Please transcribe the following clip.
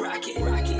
rock it, rock.